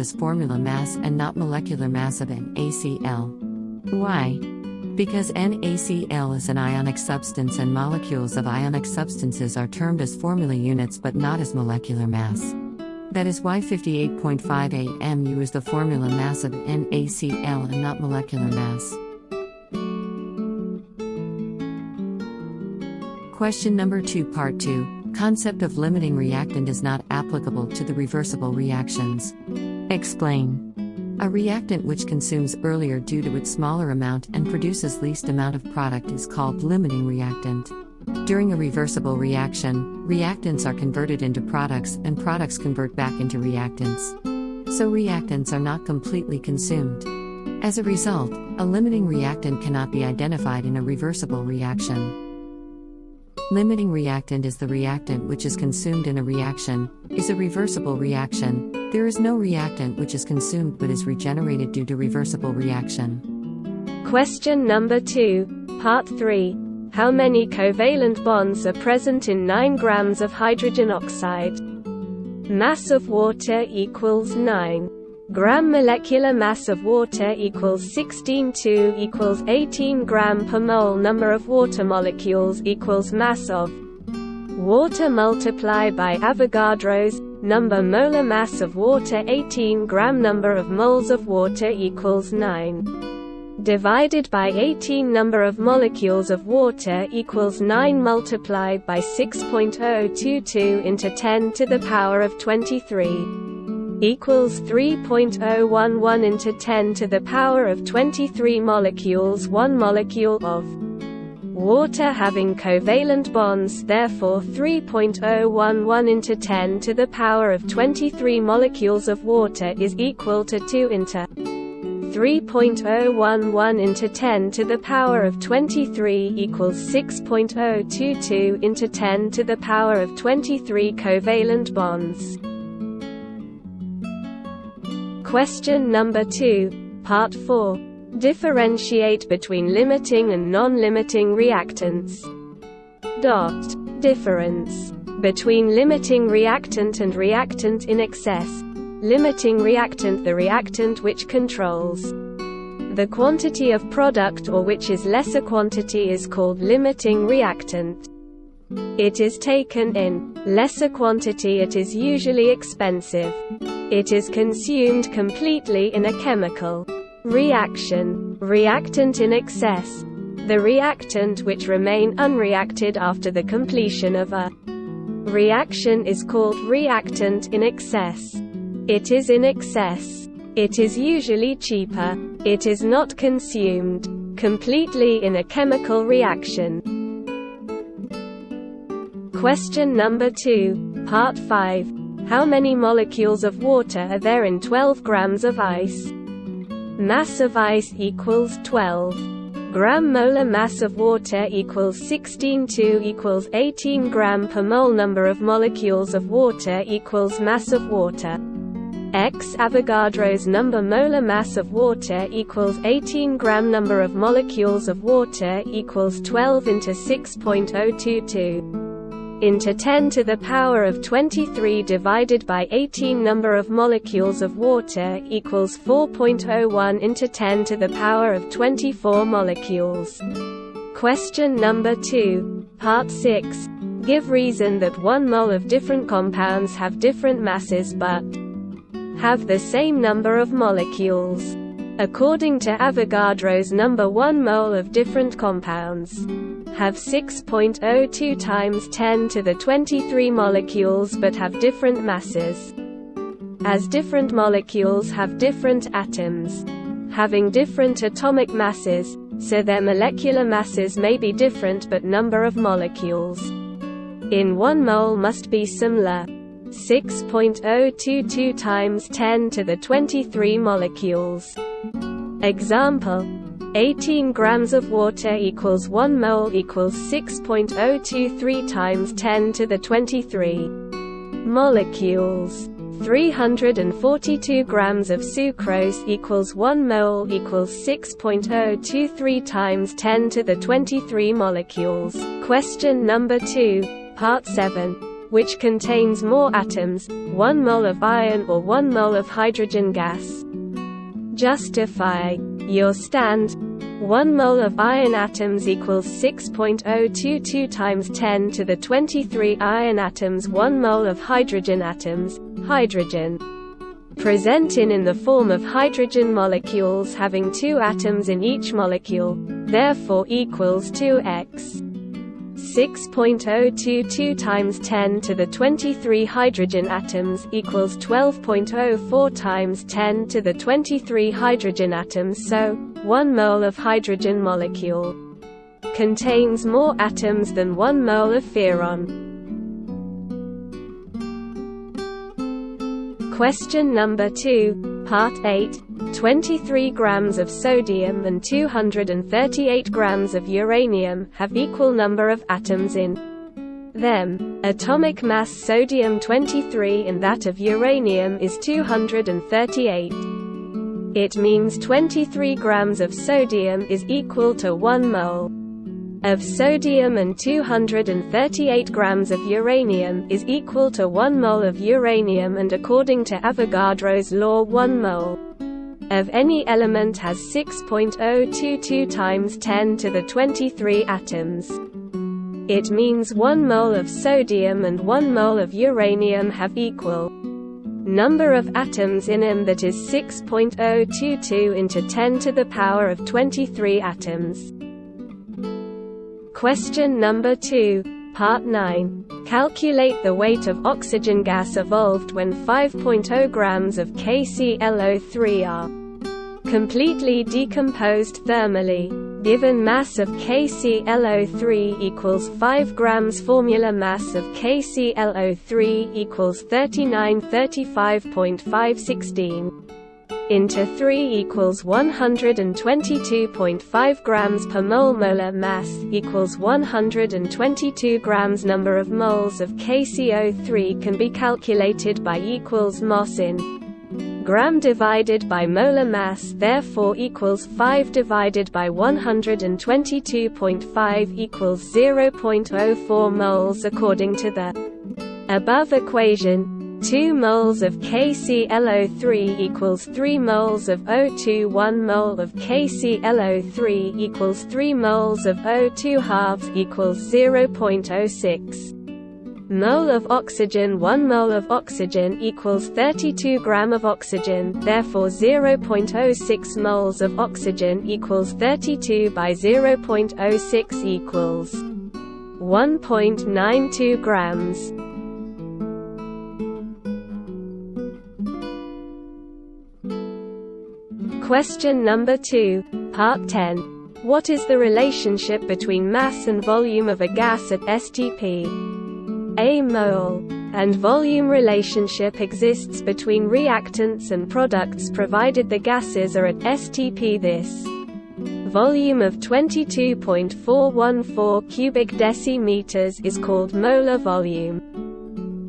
as formula mass and not molecular mass of NaCl. Why? Because NaCl is an ionic substance and molecules of ionic substances are termed as formula units but not as molecular mass. That is why 58.5 mu is the formula mass of NaCl and not molecular mass. Question number 2 Part 2 Concept of limiting reactant is not applicable to the reversible reactions. Explain. A reactant which consumes earlier due to its smaller amount and produces least amount of product is called limiting reactant. During a reversible reaction, reactants are converted into products and products convert back into reactants. So reactants are not completely consumed. As a result, a limiting reactant cannot be identified in a reversible reaction. Limiting reactant is the reactant which is consumed in a reaction, is a reversible reaction. There is no reactant which is consumed but is regenerated due to reversible reaction. Question number 2, part 3. How many covalent bonds are present in 9 grams of hydrogen oxide? Mass of water equals 9 gram molecular mass of water equals 16.2 equals 18 gram per mole number of water molecules equals mass of water multiplied by Avogadro's number molar mass of water 18 gram number of moles of water equals 9 divided by 18 number of molecules of water equals 9 multiplied by 6.022 into 10 to the power of 23 equals 3.011 into 10 to the power of 23 molecules 1 molecule of water having covalent bonds therefore 3.011 into 10 to the power of 23 molecules of water is equal to 2 into 3.011 into 10 to the power of 23 equals 6.022 into 10 to the power of 23 covalent bonds. Question number 2, part 4. Differentiate between limiting and non-limiting reactants. Dot. Difference between limiting reactant and reactant in excess. Limiting reactant the reactant which controls the quantity of product or which is lesser quantity is called limiting reactant. It is taken in lesser quantity it is usually expensive. It is consumed completely in a chemical reaction. Reactant in excess. The reactant which remain unreacted after the completion of a reaction is called reactant in excess. It is in excess. It is usually cheaper. It is not consumed completely in a chemical reaction. Question number 2, part 5. How many molecules of water are there in 12 grams of ice? Mass of ice equals 12. Gram molar mass of water equals 16.2 equals 18 gram per mole number of molecules of water equals mass of water. X Avogadro's number molar mass of water equals 18 gram number of molecules of water equals 12 into 6.022 into 10 to the power of 23 divided by 18 number of molecules of water equals 4.01 into 10 to the power of 24 molecules. Question number 2, part 6. Give reason that one mole of different compounds have different masses but have the same number of molecules. According to Avogadro's number 1 mole of different compounds have 6.02 times 10 to the 23 molecules but have different masses. As different molecules have different atoms, having different atomic masses, so their molecular masses may be different but number of molecules in 1 mole must be similar. 6.022 times 10 to the 23 molecules. Example 18 grams of water equals 1 mole equals 6.023 times 10 to the 23 molecules. 342 grams of sucrose equals 1 mole equals 6.023 times 10 to the 23 molecules. Question number 2, part 7. Which contains more atoms, 1 mole of iron or 1 mole of hydrogen gas. Justify your stand 1 mole of iron atoms equals 6.022 times 10 to the 23 iron atoms 1 mole of hydrogen atoms, hydrogen. Present in the form of hydrogen molecules having two atoms in each molecule, therefore equals 2x. 6.022 times 10 to the 23 hydrogen atoms equals 12.04 times 10 to the 23 hydrogen atoms so, 1 mole of hydrogen molecule contains more atoms than 1 mole of iron. Question number 2, part 8, 23 grams of sodium and 238 grams of uranium have equal number of atoms in them. Atomic mass sodium 23 and that of uranium is 238. It means 23 grams of sodium is equal to 1 mole of sodium and 238 grams of uranium is equal to 1 mole of uranium and according to Avogadro's law 1 mole of any element has 6.022 times 10 to the 23 atoms. It means 1 mole of sodium and 1 mole of uranium have equal number of atoms in them that is 6.022 into 10 to the power of 23 atoms. Question number 2, part 9. Calculate the weight of oxygen gas evolved when 5.0 grams of KClO3 are completely decomposed thermally. Given mass of KClO3 equals 5 grams formula mass of KClO3 equals 3935.516 into 3 equals 122.5 grams per mole molar mass equals 122 grams number of moles of KCO3 can be calculated by equals MOS in gram divided by molar mass therefore equals 5 divided by 122.5 equals 0.04 moles according to the above equation. 2 moles of KClO3 equals 3 moles of O2 1 mole of KClO3 equals 3 moles of O2 halves equals 0.06 mole of oxygen 1 mole of oxygen equals 32 gram of oxygen therefore 0.06 moles of oxygen equals 32 by 0.06 equals 1.92 grams Question number 2, part 10. What is the relationship between mass and volume of a gas at STP? A mole and volume relationship exists between reactants and products provided the gases are at STP this volume of 22.414 cubic decimeters is called molar volume.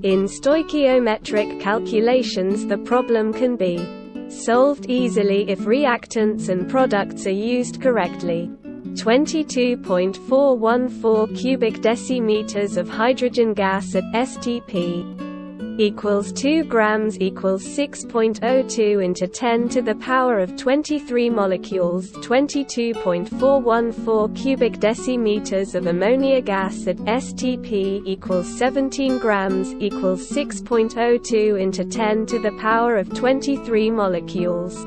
In stoichiometric calculations the problem can be solved easily if reactants and products are used correctly. 22.414 cubic decimeters of hydrogen gas at STP equals 2 grams equals 6.02 into 10 to the power of 23 molecules 22.414 cubic decimeters of ammonia gas at STP equals 17 grams equals 6.02 into 10 to the power of 23 molecules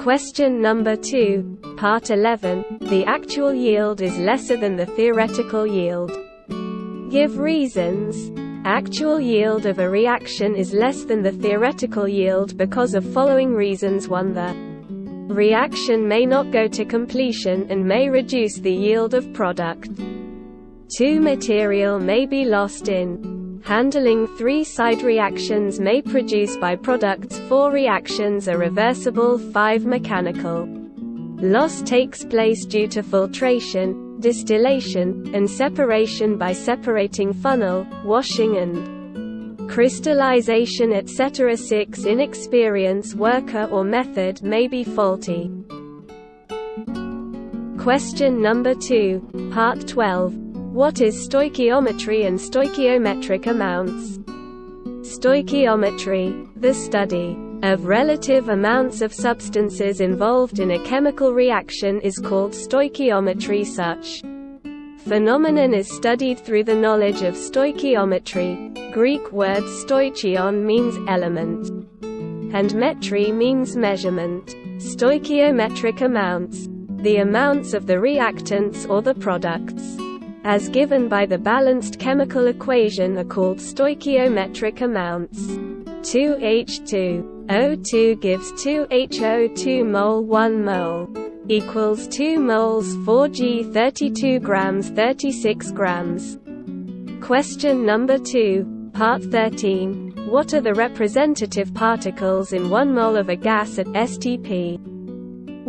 Question number 2, part 11. The actual yield is lesser than the theoretical yield. Give reasons. Actual yield of a reaction is less than the theoretical yield because of following reasons 1 the reaction may not go to completion and may reduce the yield of product. 2 material may be lost in Handling three-side reactions may produce byproducts 4 reactions are reversible 5 mechanical. Loss takes place due to filtration, distillation, and separation by separating funnel, washing and crystallization etc. 6 Inexperience worker or method may be faulty. Question number 2, part 12. What is stoichiometry and stoichiometric amounts? Stoichiometry, the study of relative amounts of substances involved in a chemical reaction is called stoichiometry such phenomenon is studied through the knowledge of stoichiometry. Greek word stoichion means element, and metry means measurement. Stoichiometric amounts, the amounts of the reactants or the products, as given by the balanced chemical equation are called stoichiometric amounts. 2H2 O2 gives 2HO2 mole 1 mole equals 2 moles 4G 32 grams 36 grams. Question number 2, part 13. What are the representative particles in 1 mole of a gas at STP?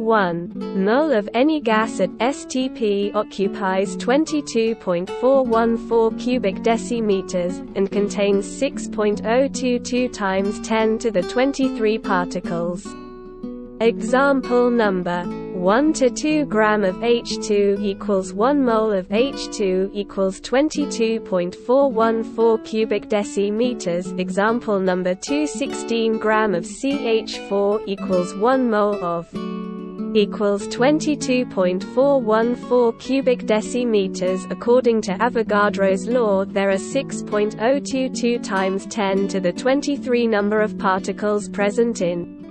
1 mole of any gas at STP occupies 22.414 cubic decimeters, and contains 6.022 times 10 to the 23 particles. Example number 1 to 2 gram of H2 equals 1 mole of H2 equals 22.414 cubic decimeters. Example number 2 16 gram of CH4 equals 1 mole of equals 22.414 cubic decimeters according to Avogadro's law there are 6.022 times 10 to the 23 number of particles present in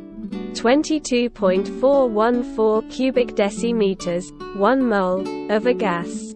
22.414 cubic decimeters, 1 mole, of a gas.